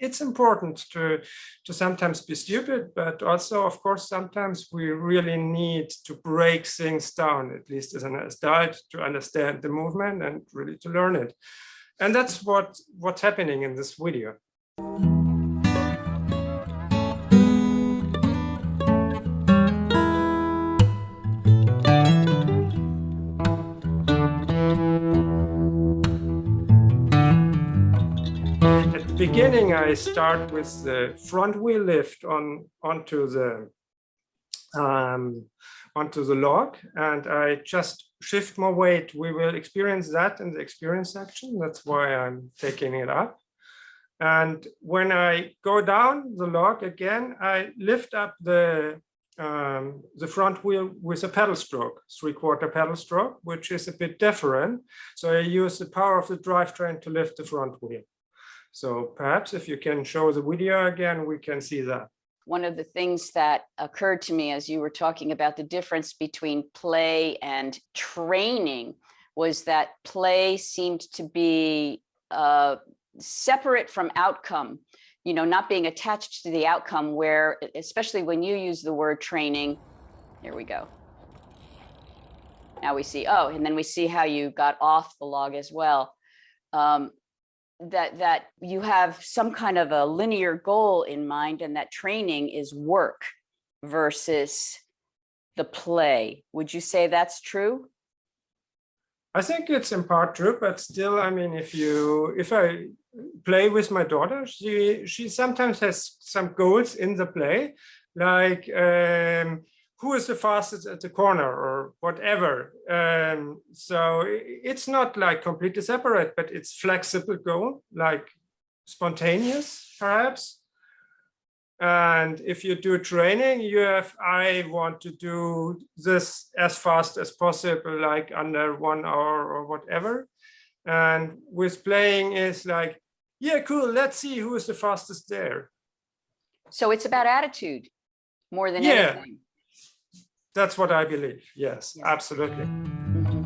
it's important to, to sometimes be stupid, but also, of course, sometimes we really need to break things down, at least as an adult, to understand the movement and really to learn it. And that's what, what's happening in this video. Beginning, I start with the front wheel lift on onto the um, onto the log, and I just shift more weight. We will experience that in the experience section. That's why I'm taking it up. And when I go down the log again, I lift up the um, the front wheel with a pedal stroke, three quarter pedal stroke, which is a bit different. So I use the power of the drivetrain to lift the front wheel. So perhaps if you can show the video again, we can see that. One of the things that occurred to me as you were talking about the difference between play and training was that play seemed to be uh, separate from outcome, you know, not being attached to the outcome where, especially when you use the word training, here we go. Now we see, oh, and then we see how you got off the log as well. Um, that that you have some kind of a linear goal in mind and that training is work versus the play. Would you say that's true? I think it's in part true, but still, I mean, if you if I play with my daughter, she she sometimes has some goals in the play, like um, who is the fastest at the corner or whatever. Um, so it's not like completely separate, but it's flexible goal, like spontaneous perhaps. And if you do training, you have, I want to do this as fast as possible, like under one hour or whatever. And with playing is like, yeah, cool, let's see who is the fastest there. So it's about attitude more than yeah. anything. That's what I believe. Yes, absolutely. Mm -hmm.